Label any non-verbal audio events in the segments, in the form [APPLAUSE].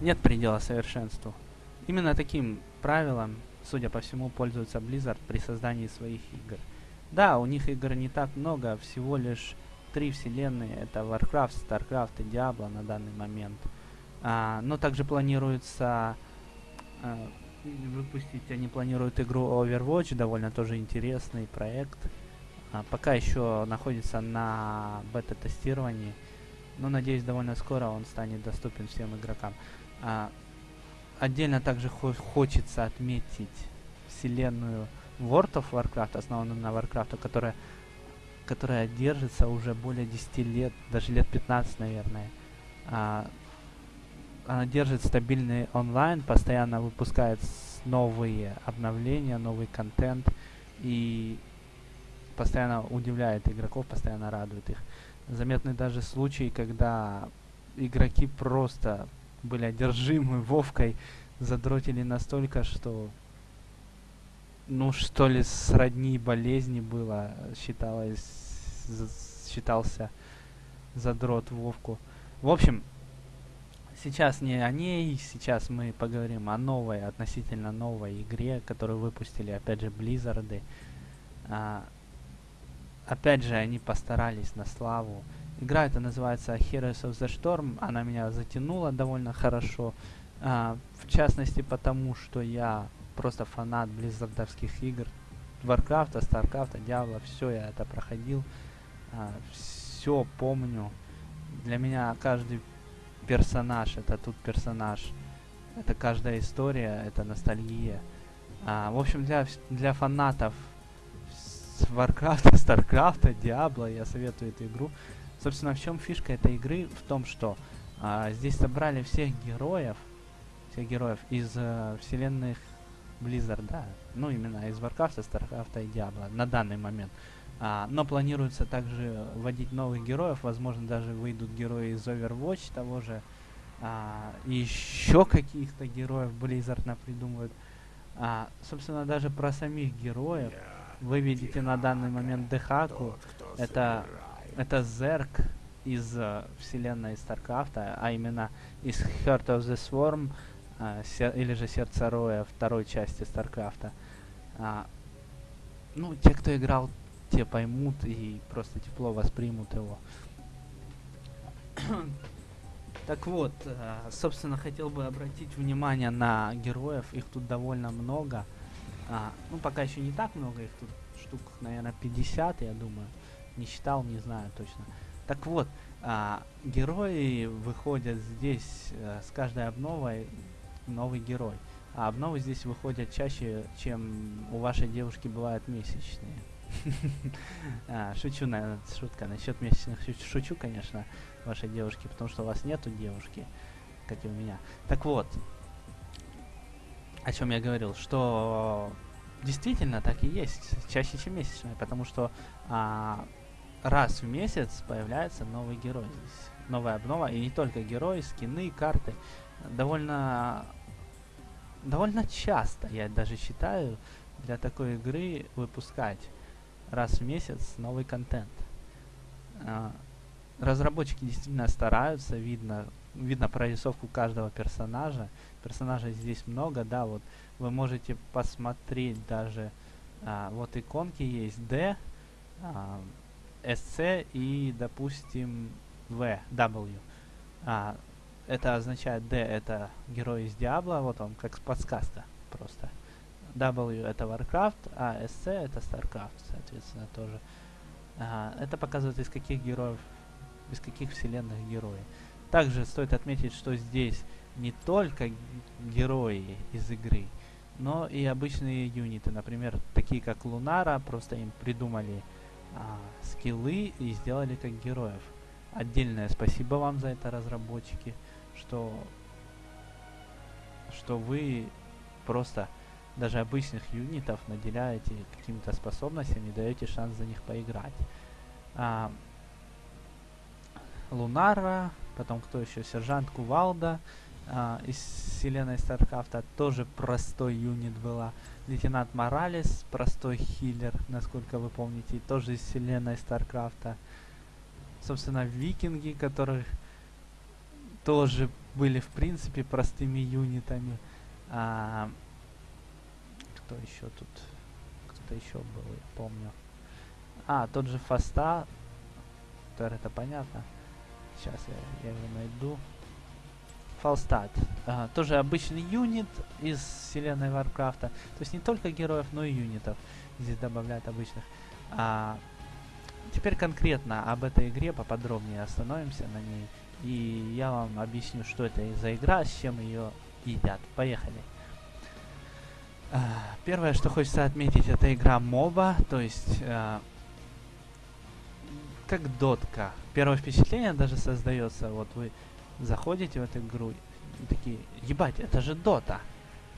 нет предела совершенству. Именно таким правилом, судя по всему, пользуется Blizzard при создании своих игр. Да, у них игр не так много, всего лишь три вселенные. Это Warcraft, StarCraft и Diablo на данный момент. А, но также планируется а, выпустить, они планируют игру Overwatch, довольно тоже интересный проект. А, пока еще находится на бета-тестировании, но надеюсь довольно скоро он станет доступен всем игрокам. А, отдельно также хо хочется отметить вселенную World of Warcraft, основанную на Warcraft, которая, которая держится уже более 10 лет, даже лет 15, наверное. А, она держит стабильный онлайн, постоянно выпускает новые обновления, новый контент и постоянно удивляет игроков, постоянно радует их. Заметны даже случаи, когда игроки просто были одержимы Вовкой, задротили настолько, что ну что ли сродни болезни было, считалось, считался задрот Вовку. В общем, сейчас не о ней, сейчас мы поговорим о новой, относительно новой игре, которую выпустили, опять же, Близзарды. А, опять же, они постарались на славу. Игра эта называется Heroes of the Storm, она меня затянула довольно хорошо. А, в частности, потому что я просто фанат близзардовских игр. Warcraft, Starcraft, Diablo, все я это проходил. А, все помню. Для меня каждый персонаж, это тут персонаж. Это каждая история, это ностальгия. А, в общем, для, для фанатов Warcraft, [LAUGHS] Starcraft, Diablo я советую эту игру. Собственно, в чем фишка этой игры? В том, что а, здесь собрали всех героев, всех героев из uh, вселенных Blizzard, да. Ну, именно из Warcraft, Starcraft и Diablo на данный момент. А, но планируется также вводить новых героев, возможно, даже выйдут герои из Overwatch того же. А, еще каких-то героев Blizzard напридумывают. А, собственно, даже про самих героев вы видите на данный момент Дехаку. Это, это Зерк из uh, вселенной Старкрафта, а именно из Heart of the Swarm, uh, или же Сердце Роя второй части Старкрафта. Uh, ну, те, кто играл те поймут и просто тепло воспримут его. [COUGHS] так вот, э, собственно, хотел бы обратить внимание на героев. Их тут довольно много. А, ну, пока еще не так много, их тут штук, наверное, 50, я думаю. Не считал, не знаю точно. Так вот, а, герои выходят здесь а, с каждой обновой новый герой. А обновы здесь выходят чаще, чем у вашей девушки бывают месячные. [LAUGHS] а, шучу, наверное, шутка. Насчет месячных шучу, конечно, вашей девушки, потому что у вас нету девушки, как и у меня. Так вот, о чем я говорил, что действительно так и есть, чаще, чем месячная, потому что а, раз в месяц появляется новый герой. Новая обнова, и не только герои, скины, карты. Довольно, довольно часто, я даже считаю, для такой игры выпускать раз в месяц новый контент. А, разработчики действительно стараются, видно, видно прорисовку каждого персонажа. Персонажей здесь много, да, вот вы можете посмотреть даже, а, вот иконки есть D, а, SC и, допустим, V, W. А, это означает D это герой из Диабло, вот он, как подсказка просто. W это Warcraft, а SC это Starcraft, соответственно, тоже. А, это показывает, из каких героев, из каких вселенных герои. Также стоит отметить, что здесь не только герои из игры, но и обычные юниты. Например, такие как Лунара, просто им придумали а, скиллы и сделали как героев. Отдельное спасибо вам за это, разработчики, что, что вы просто даже обычных юнитов наделяете какими-то способностями, даете шанс за них поиграть. А, Лунара, потом кто еще? Сержант Кувалда а, из вселенной Старкрафта, тоже простой юнит была. Лейтенант Моралес, простой хиллер, насколько вы помните, тоже из вселенной Старкрафта. Собственно, викинги, которых тоже были, в принципе, простыми юнитами. А, кто еще тут? Кто-то еще был, я помню. А, тот же Фаста. Это понятно. Сейчас я, я его найду. Фалстад. Ага, тоже обычный юнит из вселенной Варкрафта. То есть не только героев, но и юнитов здесь добавляют обычных. А, теперь конкретно об этой игре поподробнее остановимся на ней. И я вам объясню, что это за игра, с чем ее едят. Поехали. А, первое, что хочется отметить, это игра моба, то есть а, как дотка. Первое впечатление даже создается, вот вы заходите в эту игру и такие, ебать, это же дота.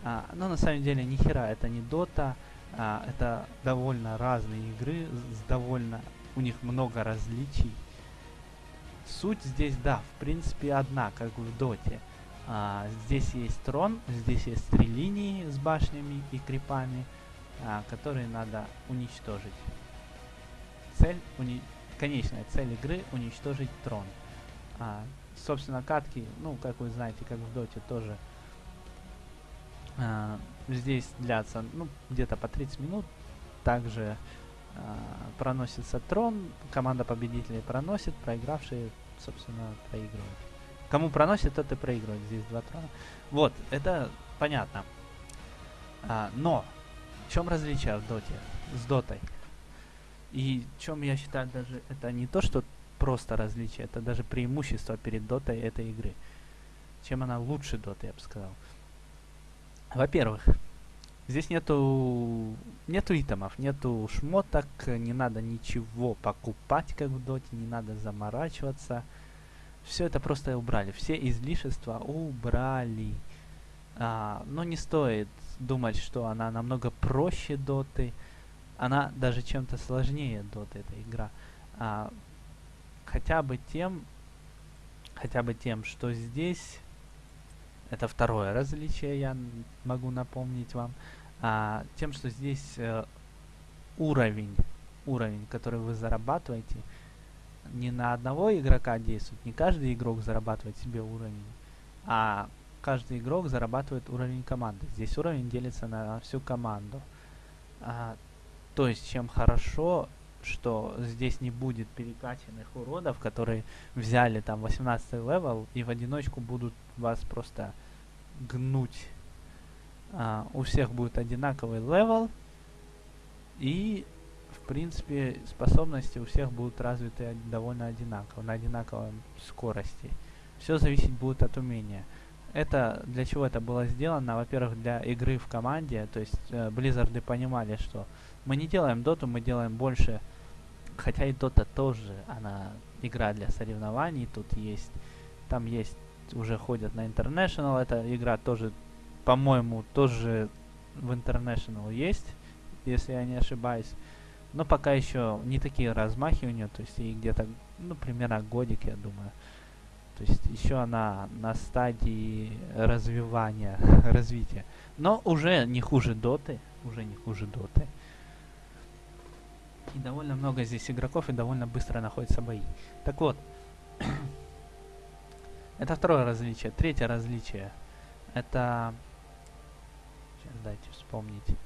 А, но на самом деле ни хера это не дота, а, это довольно разные игры, с довольно, у них много различий. Суть здесь, да, в принципе одна, как в доте. А, здесь есть трон, здесь есть три линии с башнями и крипами, а, которые надо уничтожить. Цель, уни конечная цель игры уничтожить трон. А, собственно, катки, ну, как вы знаете, как в доте тоже а, здесь длятся, ну, где-то по 30 минут. Также а, проносится трон, команда победителей проносит, проигравшие, собственно, проигрывают. Кому проносит, тот и проигрывает. Здесь два трона. Вот, это понятно. А, но, в чем различие в доте с дотой? И чем я считаю даже, это не то, что просто различие, это даже преимущество перед дотой этой игры. Чем она лучше доты, я бы сказал. Во-первых, здесь нету нету итемов, нету шмоток, не надо ничего покупать, как в доте, не надо заморачиваться. Все это просто убрали, все излишества убрали. А, но не стоит думать, что она намного проще доты. Она даже чем-то сложнее доты, эта игра. А, хотя бы тем, хотя бы тем, что здесь это второе различие, я могу напомнить вам. А, тем, что здесь э, уровень, уровень, который вы зарабатываете, не на одного игрока действует. Не каждый игрок зарабатывает себе уровень, а каждый игрок зарабатывает уровень команды. Здесь уровень делится на всю команду. А, то есть, чем хорошо, что здесь не будет перекачанных уродов, которые взяли там 18 level и в одиночку будут вас просто гнуть. А, у всех будет одинаковый level. И, в принципе, способности у всех будут развиты довольно одинаково, на одинаковой скорости. Все зависеть будет от умения. Это для чего это было сделано? Во-первых, для игры в команде. То есть э, Blizzard понимали, что мы не делаем доту, мы делаем больше хотя и Dota тоже, она игра для соревнований, тут есть, там есть, уже ходят на International, эта игра тоже, по-моему, тоже в International есть, если я не ошибаюсь. Но пока еще не такие размахи у нее, то есть ей где-то, ну, примерно годик, я думаю. То есть еще она на стадии развивания, [LAUGHS] развития. Но уже не хуже доты, уже не хуже доты. И довольно много здесь игроков, и довольно быстро находятся бои. Так вот, [CLEARS THROAT] это второе различие. Третье различие. Это... Сейчас дайте вспомнить.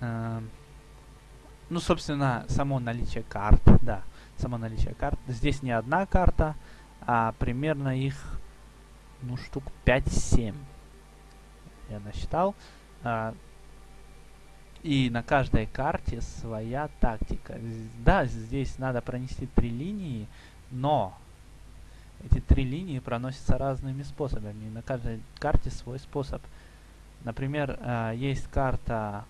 Эм... Ну, собственно, само наличие карт, да, само наличие карт. Здесь не одна карта, а примерно их, ну, штук 5-7. Я насчитал. А, и на каждой карте своя тактика. Да, здесь надо пронести три линии, но эти три линии проносятся разными способами. На каждой карте свой способ. Например, э, есть карта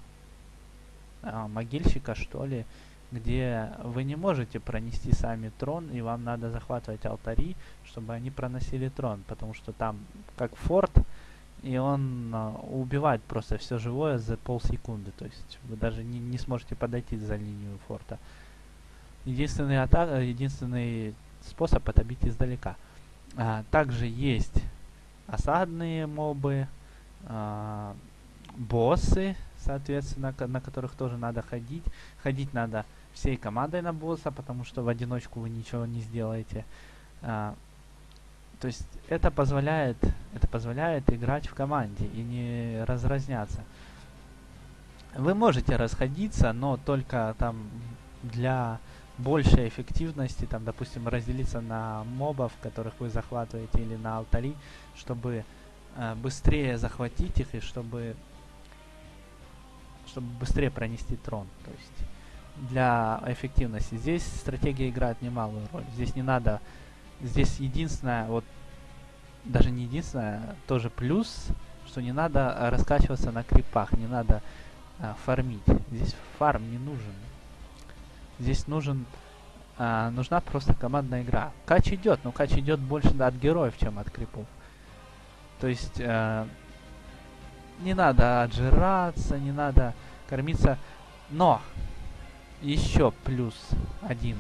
э, могильщика, что ли, где вы не можете пронести сами трон, и вам надо захватывать алтари, чтобы они проносили трон, потому что там, как форт, и он а, убивает просто все живое за полсекунды. То есть вы даже не, не сможете подойти за линию форта. Единственный, атак, единственный способ это издалека. А, также есть осадные мобы, а, боссы, соответственно, на которых тоже надо ходить. Ходить надо всей командой на босса, потому что в одиночку вы ничего не сделаете. А, То есть это позволяет, это позволяет играть в команде и не разразняться. Вы можете расходиться, но только там для большей эффективности, там, допустим, разделиться на мобов, которых вы захватываете, или на алтари, чтобы э, быстрее захватить их и чтобы чтобы быстрее пронести трон. То есть для эффективности. Здесь стратегия играет немалую роль. Здесь не надо... Здесь единственное, вот даже не единственное, тоже плюс, что не надо раскачиваться на крипах, не надо а, фармить. Здесь фарм не нужен. Здесь нужен а, нужна просто командная игра. Кач идет, но кач идет больше от героев, чем от крипов. То есть а, не надо отжираться, не надо кормиться. Но еще плюс один.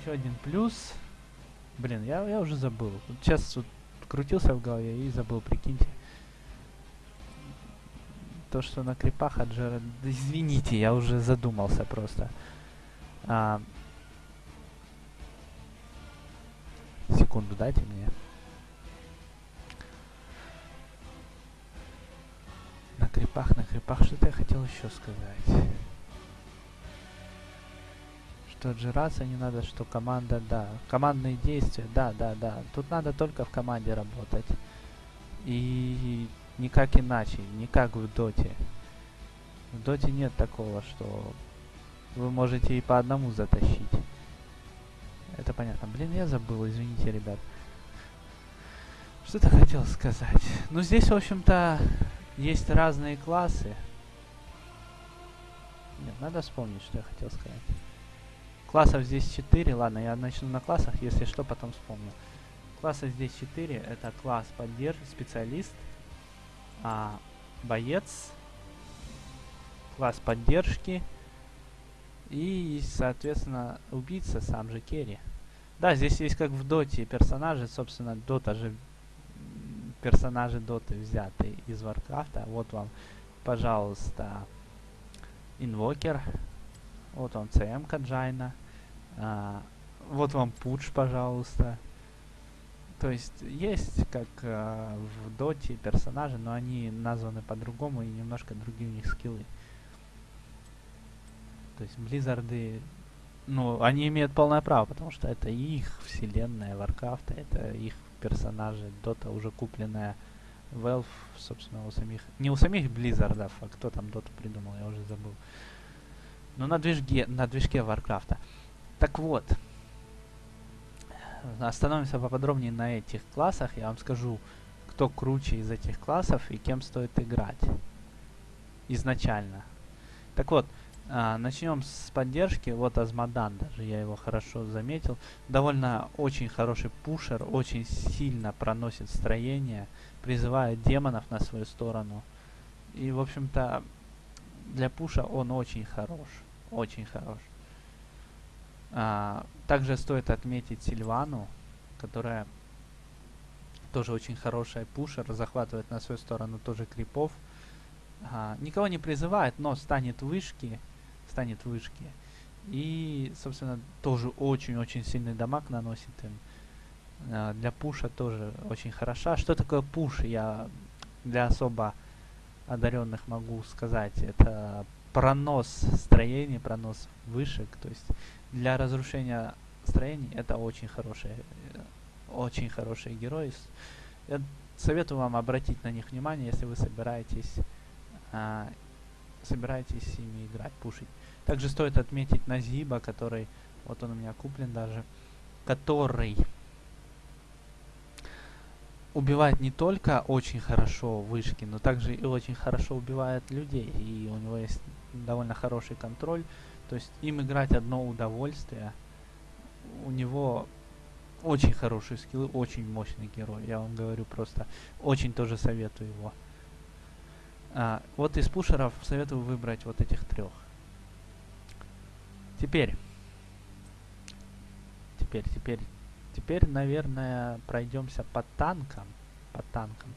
Еще один плюс. Блин, я, я уже забыл. Сейчас вот крутился в голове и забыл, прикиньте. То, что на крипах отжира... [LAUGHS] Да извините, я уже задумался просто. А... Секунду дайте мне. На крипах, на крипах, что-то я хотел еще сказать. Что отжираться не надо, что команда, да. Командные действия, да, да, да. Тут надо только в команде работать. И никак иначе, не как в доте. В доте нет такого, что вы можете и по одному затащить. Это понятно. Блин, я забыл, извините, ребят. Что-то хотел сказать. Ну, здесь, в общем-то, есть разные классы. Нет, надо вспомнить, что я хотел сказать. Классов здесь 4. Ладно, я начну на классах, если что, потом вспомню. Класса здесь 4. Это класс поддержки, специалист, а, боец, класс поддержки и, соответственно, убийца, сам же carry. Да, здесь есть как в доте персонажи, собственно, дота же персонажи доты взяты из Варкрафта. Вот вам, пожалуйста, инвокер. Вот вам CM ка Джайна. А, вот вам Пудж, пожалуйста. То есть есть, как э, в доте, персонажи, но они названы по-другому и немножко другие у них скиллы. То есть Близзарды, ну, они имеют полное право, потому что это их вселенная Варкрафта, это их персонажи, дота уже купленная Valve, собственно, у самих... Не у самих Близзардов, а кто там доту придумал, я уже забыл. Но на движке, на движке Варкрафта. Так вот, остановимся поподробнее на этих классах. Я вам скажу, кто круче из этих классов и кем стоит играть. Изначально. Так вот, а, начнем с поддержки. Вот Азмодан даже, я его хорошо заметил. Довольно очень хороший пушер, очень сильно проносит строение, призывает демонов на свою сторону. И, в общем-то, для пуша он очень хорош. Очень хорош. А, также стоит отметить Сильвану, которая тоже очень хорошая пушер, захватывает на свою сторону тоже крипов. А, никого не призывает, но станет вышки, станет вышки. И, собственно, тоже очень-очень сильный дамаг наносит им. А, для пуша тоже очень хороша. Что такое пуш? Я для особо одаренных могу сказать. Это пронос строений, пронос вышек. То есть для разрушения строений это очень хорошие, очень хорошие герои. Я советую вам обратить на них внимание, если вы собираетесь, а, собираетесь ими играть, пушить. Также стоит отметить Назиба, который, вот он у меня куплен даже, который убивает не только очень хорошо вышки, но также и очень хорошо убивает людей. И у него есть довольно хороший контроль. То есть им играть одно удовольствие. У него очень хорошие скиллы, очень мощный герой. Я вам говорю просто, очень тоже советую его. А, вот из пушеров советую выбрать вот этих трех. Теперь. Теперь, теперь, теперь, наверное, пройдемся по танкам. По танкам.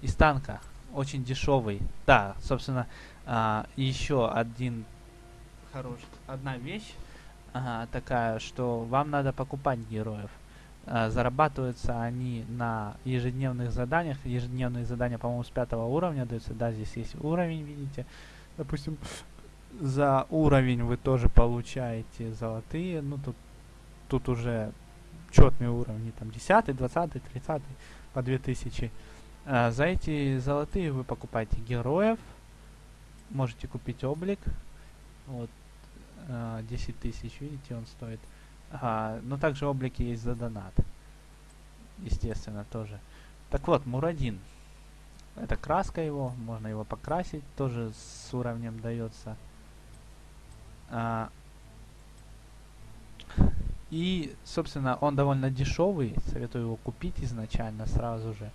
Из танка очень дешевый. Да, собственно, а, еще один хорош, одна вещь а, такая, что вам надо покупать героев. А, зарабатываются они на ежедневных заданиях. Ежедневные задания, по-моему, с пятого уровня даются. Да, здесь есть уровень, видите. Допустим, за уровень вы тоже получаете золотые. Ну, тут, тут уже четные уровни. Там 10, 20, 30 по 2000. А, за эти золотые вы покупаете героев. Можете купить облик. Вот. А, 10 тысяч, видите, он стоит. А, но также облики есть за донат. Естественно, тоже. Так вот, Мурадин. Это краска его, можно его покрасить, тоже с уровнем дается. А, и, собственно, он довольно дешевый, советую его купить изначально сразу же.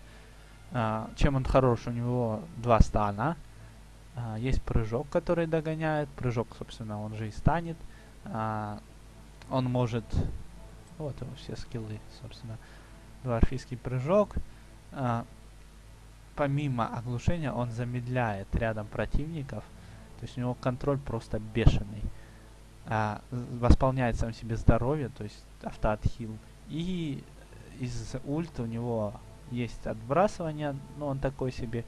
А, чем он хорош? У него два стана. А, есть прыжок, который догоняет. Прыжок, собственно, он же и станет. А, он может... Вот его все скиллы, собственно. Дворфийский прыжок. А, помимо оглушения он замедляет рядом противников. То есть у него контроль просто бешеный. А, восполняет сам себе здоровье, то есть автоотхил. И из ульт у него есть отбрасывание, но он такой себе.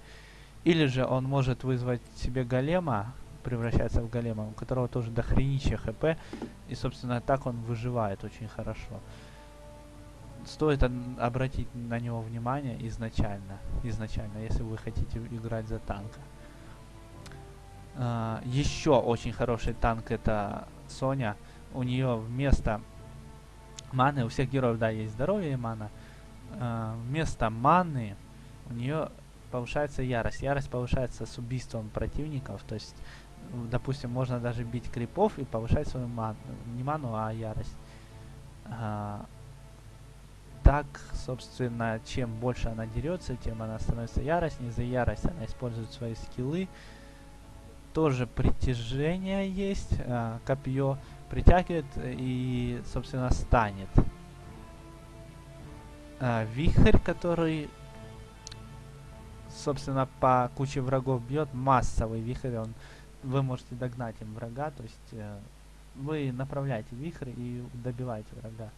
Или же он может вызвать себе голема, превращается в голема, у которого тоже дохренища хп, и, собственно, так он выживает очень хорошо. Стоит обратить на него внимание изначально, изначально, если вы хотите играть за танка. Uh, еще очень хороший танк это Соня. У нее вместо маны, у всех героев, да, есть здоровье и мана. Uh, вместо маны у нее повышается ярость. Ярость повышается с убийством противников, то есть допустим, можно даже бить крипов и повышать свою ману. Не ману, а ярость. А, так, собственно, чем больше она дерется, тем она становится яростнее. За ярость она использует свои скиллы. Тоже притяжение есть. А, копье притягивает и, собственно, станет. А, вихрь, который, собственно, по куче врагов бьет. Массовый вихрь, он вы можете догнать им врага, то есть э, вы направляете вихрь и добиваете врага.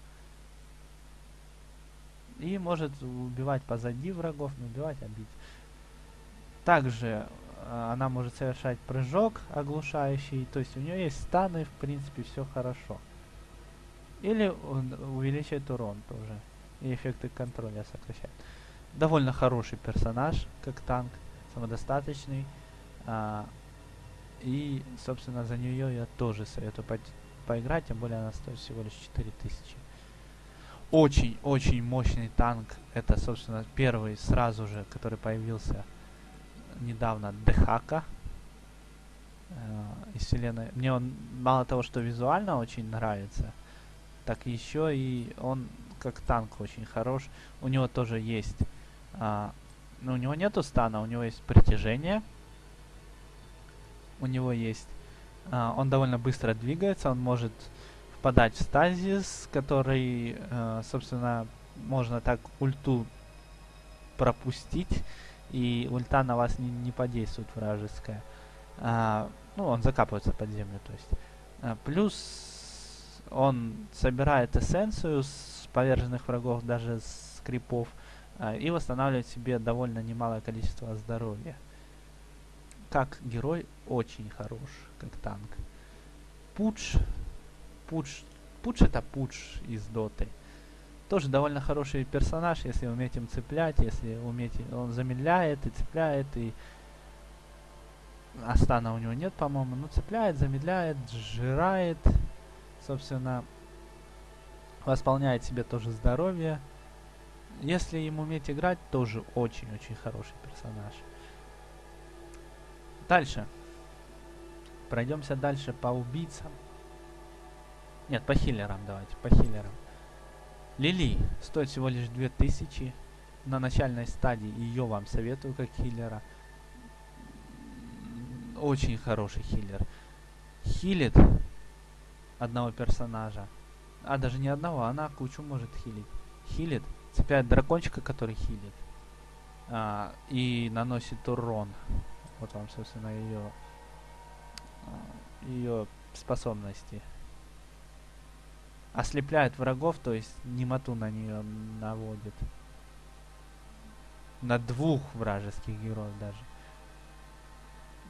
И может убивать позади врагов, не убивать, а бить. Также э, она может совершать прыжок оглушающий, то есть у нее есть станы, в принципе, все хорошо. Или он увеличивает урон тоже. И эффекты контроля сокращает. Довольно хороший персонаж, как танк, самодостаточный. А, и, собственно, за нее я тоже советую по поиграть, тем более она стоит всего лишь 4000. Очень-очень мощный танк. Это, собственно, первый сразу же, который появился недавно, Дехака э, из вселенной. Мне он мало того, что визуально очень нравится, так еще и он как танк очень хорош. У него тоже есть... А, ну, у него нету стана, у него есть притяжение у него есть. Uh, он довольно быстро двигается, он может впадать в стазис, который, uh, собственно, можно так ульту пропустить, и ульта на вас не, не подействует вражеская. Uh, ну, он закапывается под землю, то есть. Uh, плюс он собирает эссенцию с поверженных врагов, даже с крипов, и восстанавливает себе довольно немалое количество здоровья как герой очень хорош, как танк. Пудж, Пудж, Пудж это Пудж из Доты. Тоже довольно хороший персонаж, если уметь им цеплять, если уметь, он замедляет и цепляет, и Астана у него нет, по-моему, но цепляет, замедляет, сжирает, собственно, восполняет себе тоже здоровье. Если им уметь играть, тоже очень-очень хороший персонаж. Дальше. Пройдемся дальше по убийцам. Нет, по хиллерам давайте, по хиллерам. Лили стоит всего лишь 2000. На начальной стадии ее вам советую как хиллера. Очень хороший хиллер. Хилит одного персонажа. А даже не одного, она кучу может хилить. Хилит, цепляет дракончика, который хилит. А, и наносит урон. Вот вам, собственно, ее, ее способности. ослепляет врагов, то есть немоту на нее наводит. На двух вражеских героев даже.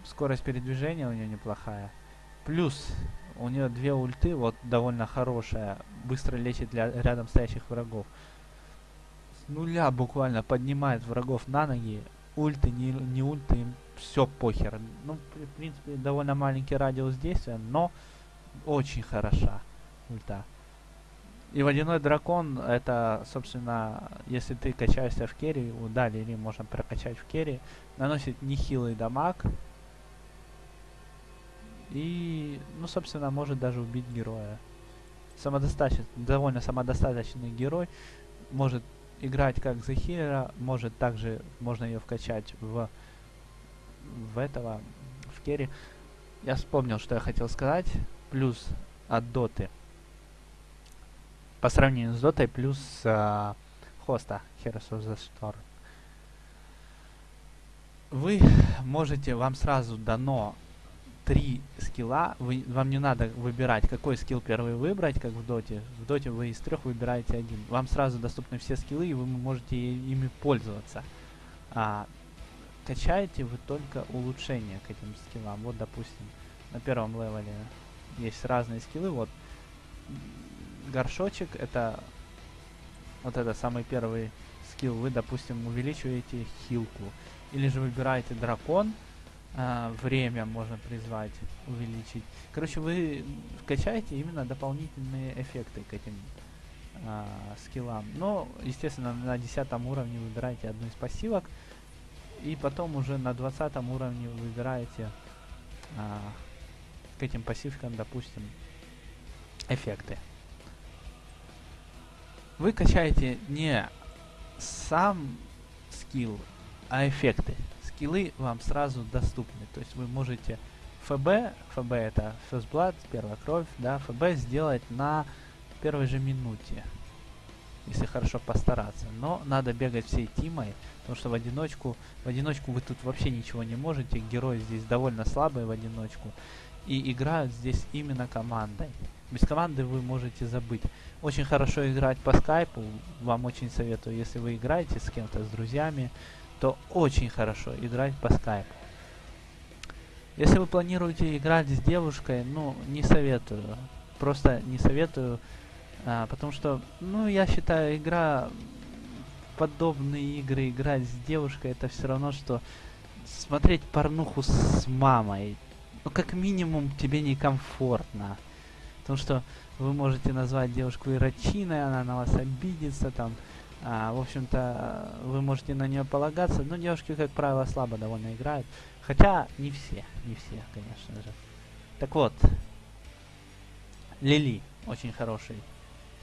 Скорость передвижения у нее неплохая. Плюс у нее две ульты, вот довольно хорошая. Быстро лечит для рядом стоящих врагов. Нуля буквально поднимает врагов на ноги. Ульты, не, не ульты, им все похер. Ну, в принципе, довольно маленький радиус действия, но очень хороша ульта. И водяной дракон, это, собственно, если ты качаешься в carry, да, Лили можно прокачать в carry, наносит нехилый дамаг. И, ну, собственно, может даже убить героя. Самодостаточный, довольно самодостаточный герой. Может играть как за хилера, может также, можно ее вкачать в, в этого, в carry. Я вспомнил, что я хотел сказать. Плюс от доты по сравнению с дотой плюс э, хоста Heroes of the Storm. Вы можете, вам сразу дано три скилла, вы, вам не надо выбирать, какой скилл первый выбрать, как в доте. В доте вы из трех выбираете один. Вам сразу доступны все скиллы, и вы можете ими пользоваться. А, качаете вы только улучшения к этим скиллам. Вот, допустим, на первом левеле есть разные скиллы. Вот горшочек, это вот это самый первый скилл. Вы, допустим, увеличиваете хилку. Или же выбираете дракон, а, время можно призвать, увеличить. Короче, вы качаете именно дополнительные эффекты к этим а, скиллам. Но, естественно, на 10 уровне выбираете одну из пассивок. И потом уже на 20 уровне выбираете а, к этим пассивкам, допустим, эффекты вы качаете не сам скилл, а эффекты. Скиллы вам сразу доступны. То есть вы можете ФБ, ФБ это First Blood, первая кровь, да, ФБ сделать на первой же минуте. Если хорошо постараться. Но надо бегать всей тимой, потому что в одиночку, в одиночку вы тут вообще ничего не можете. Герои здесь довольно слабые в одиночку. И играют здесь именно командой. Без команды вы можете забыть. Очень хорошо играть по скайпу. Вам очень советую, если вы играете с кем-то, с друзьями, то очень хорошо играть по скайпу. Если вы планируете играть с девушкой, ну, не советую. Просто не советую, а, потому что, ну, я считаю, игра, подобные игры, играть с девушкой, это все равно, что смотреть порнуху с мамой. Ну, как минимум, тебе некомфортно. Потому что вы можете назвать девушку ирочиной, она на вас обидится, там, а, в общем-то, вы можете на нее полагаться, но девушки, как правило, слабо довольно играют. Хотя, не все, не все, конечно же. Так вот, Лили, очень хороший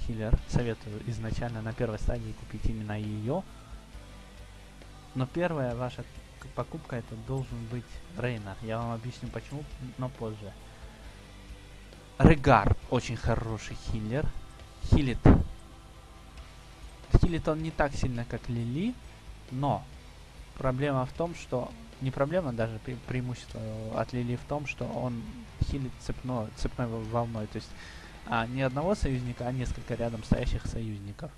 хиллер, советую изначально на первой стадии купить именно ее. Но первая ваша покупка это должен быть Рейнер. Я вам объясню почему, но позже. Регар очень хороший хиллер. Хилит. Хилит он не так сильно, как Лили, но проблема в том, что... Не проблема, даже пре преимущество от Лили в том, что он хилит цепно, цепной волной. То есть а, не одного союзника, а несколько рядом стоящих союзников.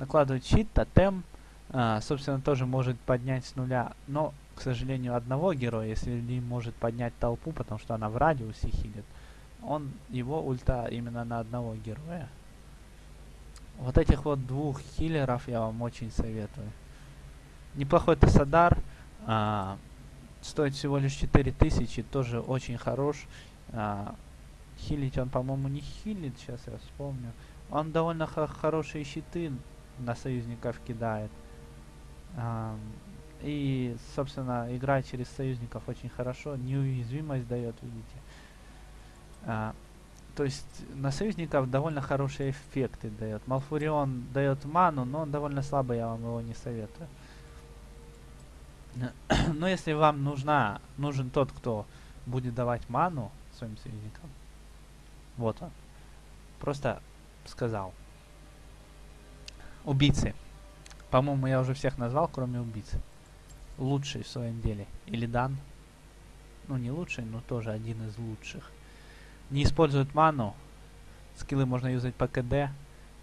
Накладывает щит, тотем, а, собственно, тоже может поднять с нуля. Но, к сожалению, одного героя, если Ли может поднять толпу, потому что она в радиусе хилит, он, его ульта именно на одного героя. Вот этих вот двух хиллеров я вам очень советую. Неплохой Тессадар. А, стоит всего лишь 4000, тоже очень хорош. А, хилить он, по-моему, не хилит, сейчас я вспомню. Он довольно хорошие щиты на союзников кидает. А, и, собственно, играть через союзников очень хорошо. Неуязвимость дает, видите. А, то есть на союзников довольно хорошие эффекты дает. Малфурион дает ману, но он довольно слабый, я вам его не советую. [CLEARS THROAT] но если вам нужна, нужен тот, кто будет давать ману своим союзникам, вот он. Просто сказал. Убийцы. По-моему, я уже всех назвал, кроме убийц. Лучший в своем деле. Или Дан. Ну, не лучший, но тоже один из лучших не использует ману, скиллы можно юзать по КД.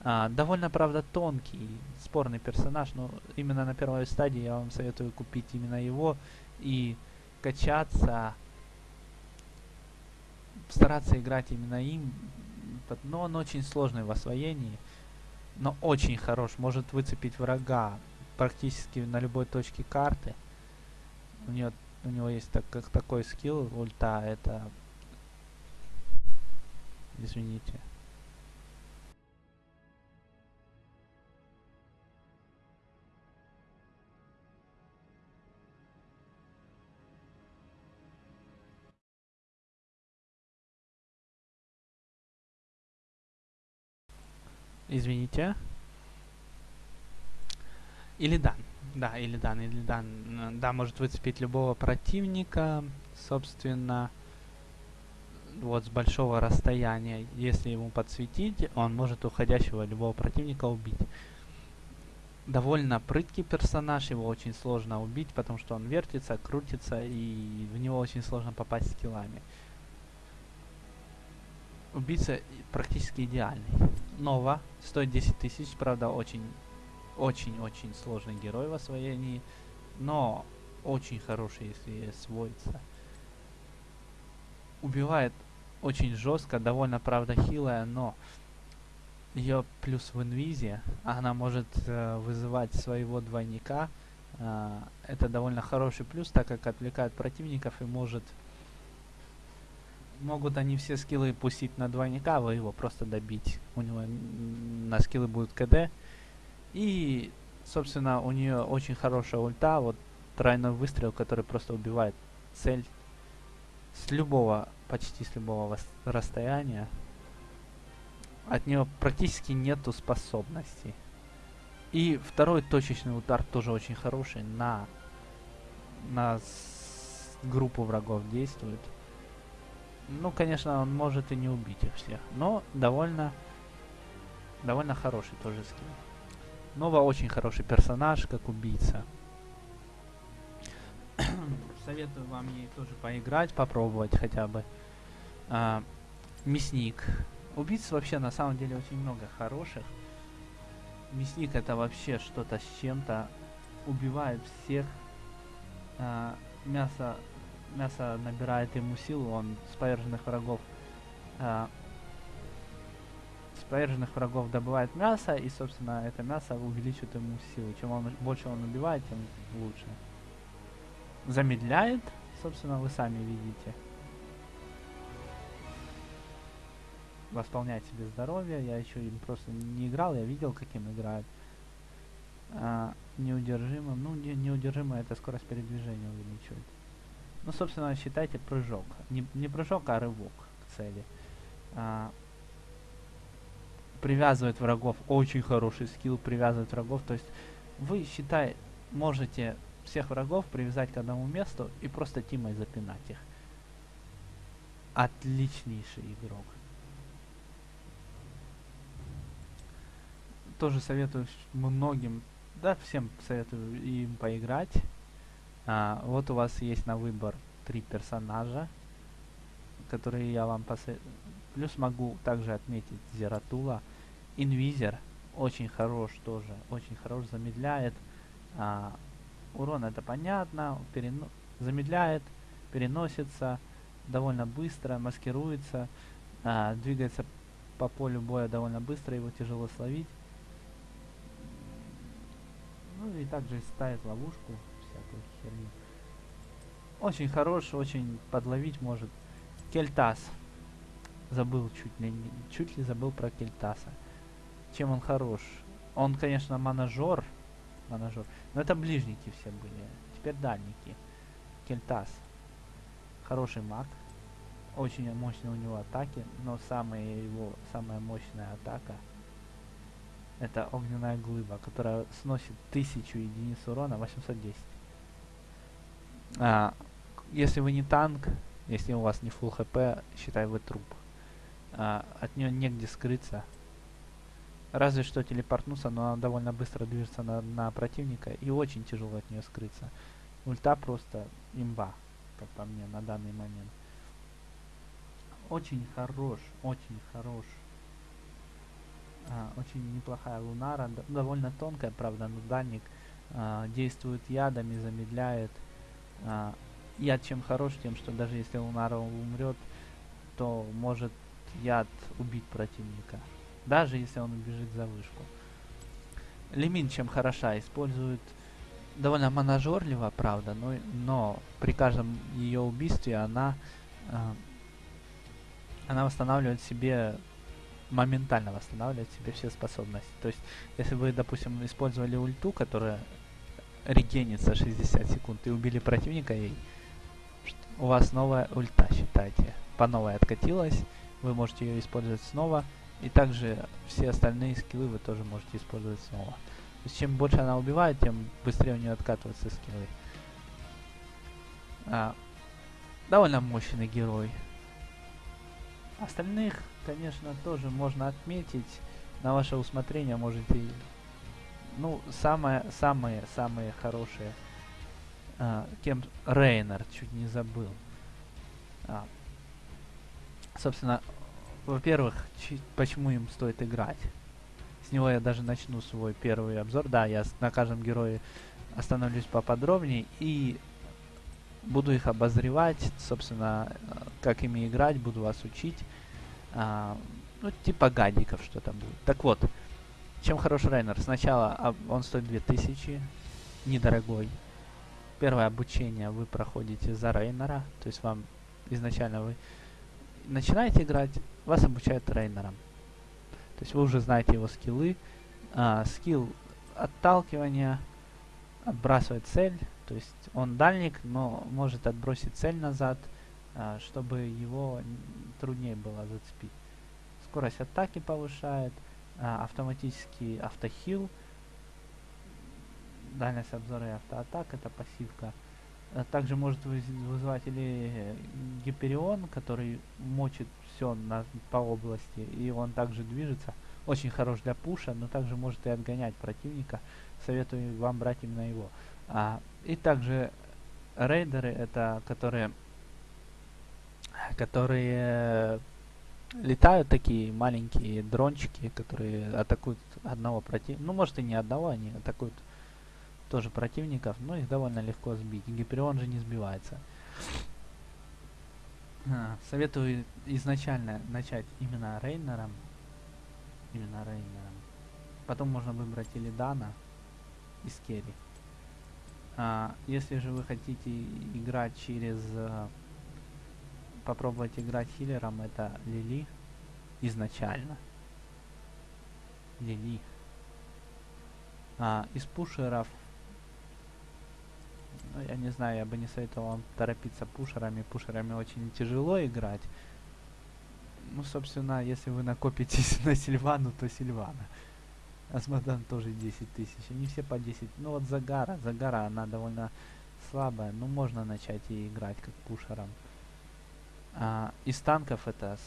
А, довольно, правда, тонкий, спорный персонаж, но именно на первой стадии я вам советую купить именно его и качаться, стараться играть именно им, но он очень сложный в освоении, но очень хорош, может выцепить врага практически на любой точке карты. У, нее, у него есть так, как такой скилл, ульта, это... Извините. Извините. Или дан. Да, или дан, или дан. Да, может выцепить любого противника, собственно, вот с большого расстояния. Если ему подсветить, он может уходящего любого противника убить. Довольно прыткий персонаж, его очень сложно убить, потому что он вертится, крутится, и в него очень сложно попасть скиллами. Убийца практически идеальный. Нова, стоит 10 тысяч, правда, очень очень-очень сложный герой в освоении, но очень хороший, если освоится. Убивает очень жестко, довольно, правда, хилая, но ее плюс в инвизе, она может э, вызывать своего двойника. Э, это довольно хороший плюс, так как отвлекает противников и может... Могут они все скиллы пустить на двойника, а вы его просто добить. У него на скиллы будет КД, и, собственно, у нее очень хорошая ульта, вот тройной выстрел, который просто убивает цель с любого, почти с любого расстояния. От нее практически нету способностей. И второй точечный удар тоже очень хороший на, на группу врагов действует. Ну, конечно, он может и не убить их всех, но довольно, довольно хороший тоже скилл. Нова очень хороший персонаж, как убийца. Советую вам ей тоже поиграть, попробовать хотя бы. А, мясник. Убийц вообще на самом деле очень много хороших. Мясник это вообще что-то с чем-то. Убивает всех. А, мясо, мясо набирает ему силу, он с поверженных врагов а, с поверженных врагов добывает мясо, и, собственно, это мясо увеличит ему силу. Чем он, больше он убивает, тем лучше. Замедляет, собственно, вы сами видите. Восполняет себе здоровье. Я еще им просто не играл, я видел, каким играют. А, неудержимым. Ну, не, неудержимое это скорость передвижения увеличивает. Ну, собственно, считайте прыжок. Не, не прыжок, а рывок к цели. А, привязывает врагов. Очень хороший скилл привязывает врагов. То есть вы, считай, можете всех врагов привязать к одному месту и просто тимой запинать их. Отличнейший игрок. Тоже советую многим, да, всем советую им поиграть. А, вот у вас есть на выбор три персонажа, которые я вам посоветую. Плюс могу также отметить Зератула. Инвизер очень хорош тоже, очень хорош, замедляет. А, урон это понятно, перено замедляет, переносится довольно быстро, маскируется, а, двигается по полю боя довольно быстро, его тяжело словить. Ну и также ставит ловушку, всякую херню. Очень хорош, очень подловить может. Кельтас. Забыл чуть ли, чуть ли забыл про Кельтаса чем он хорош. Он, конечно, манажер, манажер, но это ближники все были. Теперь дальники. Кельтас. Хороший маг. Очень мощные у него атаки, но самая его, самая мощная атака это огненная глыба, которая сносит 1000 единиц урона, 810. А, если вы не танк, если у вас не full хп, считай вы труп. А, от нее негде скрыться. Разве что телепортнуться, но она довольно быстро движется на, на противника и очень тяжело от нее скрыться. Ульта просто имба, как по мне, на данный момент. Очень хорош, очень хорош А, очень неплохая лунара, довольно тонкая, правда, но дальник а, действует ядами, замедляет. А, яд чем хорош, тем, что даже если лунара умрет, то может яд убить противника. Даже если он убежит за вышку. Лимин чем хороша, использует довольно моножорливо, правда, но, но при каждом ее убийстве она, а, она восстанавливает себе, моментально восстанавливает себе все способности. То есть, если вы, допустим, использовали ульту, которая регенится 60 секунд, и убили противника ей, у вас новая ульта, считайте, по новой откатилась, вы можете ее использовать снова, и также все остальные скиллы вы тоже можете использовать снова. То есть чем больше она убивает, тем быстрее у нее откатываются скиллы. А, довольно мощный герой. Остальных, конечно, тоже можно отметить. На ваше усмотрение можете... Ну, самое, самые, самые хорошие. А, кем... Рейнер, чуть не забыл. А, собственно, во-первых, почему им стоит играть? С него я даже начну свой первый обзор. Да, я на каждом герое остановлюсь поподробнее и буду их обозревать, собственно, как ими играть, буду вас учить. А, ну, типа гадиков что-то будет. Так вот, чем хорош Рейнер? Сначала а, он стоит 2000, недорогой. Первое обучение вы проходите за Рейнера, то есть вам изначально вы начинаете играть, вас обучают Рейнером. То есть вы уже знаете его скиллы. А, скилл отталкивания, отбрасывать цель. То есть он дальник, но может отбросить цель назад, а, чтобы его труднее было зацепить. Скорость атаки повышает, а, автоматический автохил, дальность обзора и автоатак, это пассивка. А также может вызывать или Гиперион, который мочит все на, по области, и он также движется. Очень хорош для пуша, но также может и отгонять противника. Советую вам брать именно его. А, и также рейдеры, это которые, которые летают такие маленькие дрончики, которые атакуют одного противника. Ну, может и не одного, они атакуют тоже противников, но их довольно легко сбить. Гиперион же не сбивается. А, советую изначально начать именно Рейнером. Именно Рейнером. Потом можно выбрать или Дана из Керри. А, если же вы хотите играть через... А, попробовать играть хиллером, это Лили изначально. Лили. А, из пушеров я не знаю, я бы не советовал вам торопиться пушерами. Пушерами очень тяжело играть. Ну, собственно, если вы накопитесь [LAUGHS] на Сильвану, то Сильвана. Асмодан тоже 10 тысяч. Они все по 10. Ну вот Загара. Загара, она довольно слабая. Ну, можно начать и играть как пушером. А, из танков это,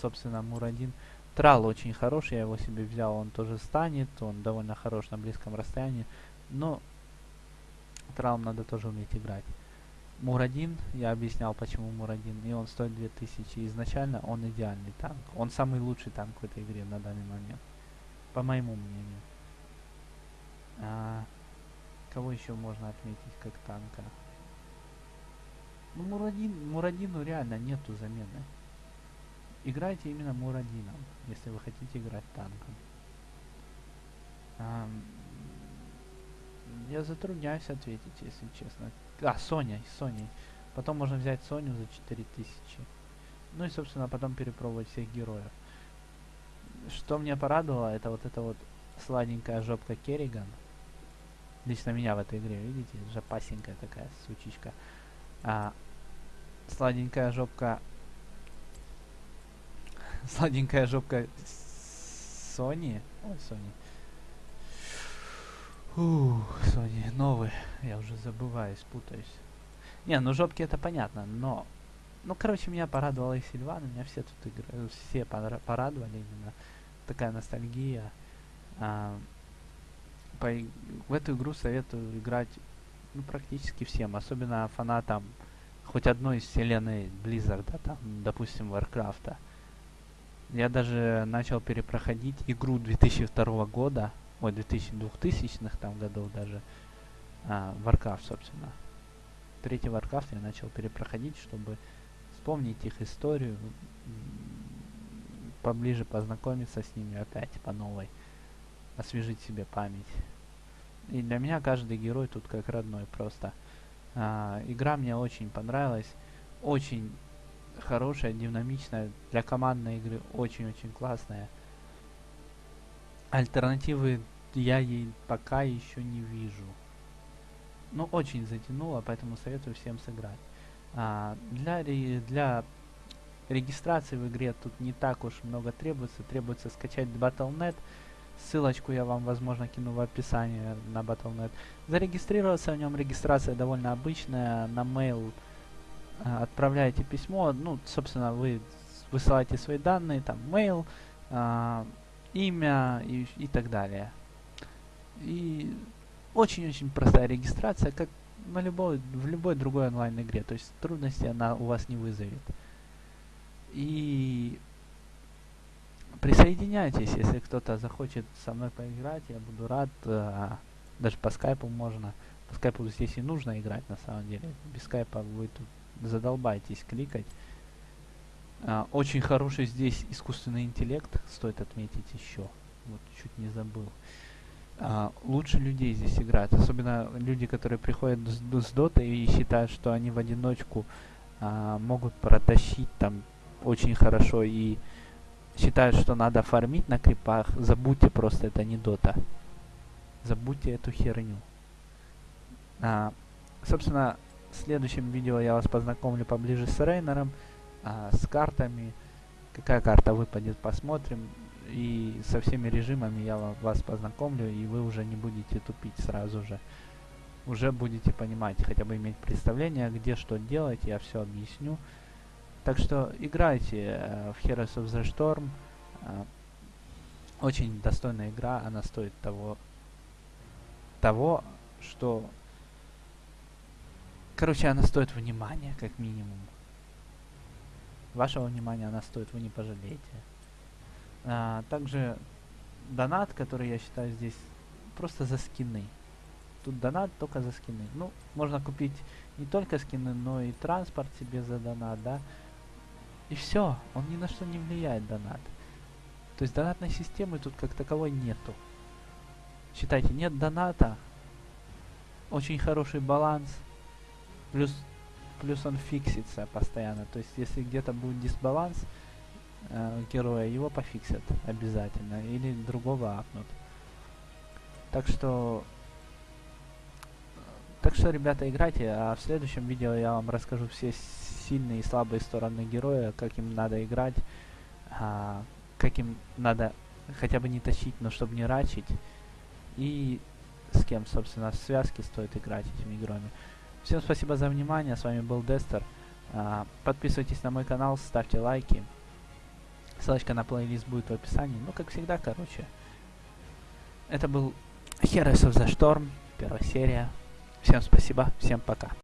собственно, Мурадин. Трал очень хороший, я его себе взял. Он тоже станет. Он довольно хорош на близком расстоянии. Но Тралом надо тоже уметь играть. Мурадин, я объяснял, почему Мурадин, и он стоит 2000. Изначально он идеальный танк. Он самый лучший танк в этой игре на данный момент. По моему мнению. А, кого еще можно отметить как танка? Ну, Мурадин, Мурадину реально нету замены. Играйте именно Мурадином, если вы хотите играть танком. А, я затрудняюсь ответить, если честно. А, Соня, Соней. Потом можно взять Соню за 4000. Ну и, собственно, потом перепробовать всех героев. Что мне порадовало, это вот эта вот сладенькая жопка Керриган. Лично меня в этой игре, видите? Жопасенькая такая сучичка. А, сладенькая жопка... [LAUGHS] сладенькая жопка Сони. Ой, Сони. Ух, Sony новый. Я уже забываюсь, путаюсь. Не, ну жопки это понятно, но... Ну, короче, меня порадовала и Сильван, меня все тут игры, все порадовали именно. Такая ностальгия. А, по, в эту игру советую играть ну, практически всем, особенно фанатам хоть одной из вселенной Blizzard, да, там, допустим, Warcraft. Я даже начал перепроходить игру 2002 года, ой, 2000-2000-х там годов даже, а, Warcraft, собственно. Третий Warcraft я начал перепроходить, чтобы вспомнить их историю, поближе познакомиться с ними опять по новой, освежить себе память. И для меня каждый герой тут как родной просто. А, игра мне очень понравилась, очень хорошая, динамичная, для командной игры очень-очень классная. Альтернативы я ей пока еще не вижу. Но очень затянуло, поэтому советую всем сыграть. А, для, для регистрации в игре тут не так уж много требуется. Требуется скачать Battle.net. Ссылочку я вам, возможно, кину в описании на Battle.net. Зарегистрироваться в нем. Регистрация довольно обычная. На mail э, отправляете письмо. Ну, собственно, вы высылаете свои данные, там, mail, э, имя и, и так далее. И очень-очень простая регистрация, как на любой, в любой другой онлайн-игре. То есть трудности она у вас не вызовет. И присоединяйтесь, если кто-то захочет со мной поиграть, я буду рад. А, даже по скайпу можно. По скайпу здесь и нужно играть на самом деле. Без скайпа вы тут задолбаетесь кликать. А, очень хороший здесь искусственный интеллект, стоит отметить еще. Вот чуть не забыл. А, лучше людей здесь играют, особенно люди, которые приходят с, с дота и считают, что они в одиночку а, могут протащить там очень хорошо и считают, что надо фармить на крипах, забудьте просто, это не дота. Забудьте эту херню. А, собственно, в следующем видео я вас познакомлю поближе с Рейнером, а, с картами. Какая карта выпадет, посмотрим. И со всеми режимами я вас познакомлю, и вы уже не будете тупить сразу же. Уже будете понимать, хотя бы иметь представление, где что делать, я все объясню. Так что играйте э, в Heroes of the Storm. Э, очень достойная игра, она стоит того, того, что... Короче, она стоит внимания, как минимум. Вашего внимания она стоит, вы не пожалеете. А, также донат, который я считаю здесь просто за скины. Тут донат только за скины. Ну, можно купить не только скины, но и транспорт себе за донат, да. И все, он ни на что не влияет, донат. То есть донатной системы тут как таковой нету. Считайте, нет доната, очень хороший баланс, плюс, плюс он фиксится постоянно. То есть если где-то будет дисбаланс э, героя, его пофиксят обязательно, или другого апнут. Так что так что, ребята, играйте, а в следующем видео я вам расскажу все сильные и слабые стороны героя, как им надо играть, а, как им надо хотя бы не тащить, но чтобы не рачить, и с кем, собственно, в связке стоит играть этими героями. Всем спасибо за внимание, с вами был Дестер. А, подписывайтесь на мой канал, ставьте лайки. Ссылочка на плейлист будет в описании. Ну, как всегда, короче. Это был Heroes of the Storm, первая серия. Всем спасибо, всем пока.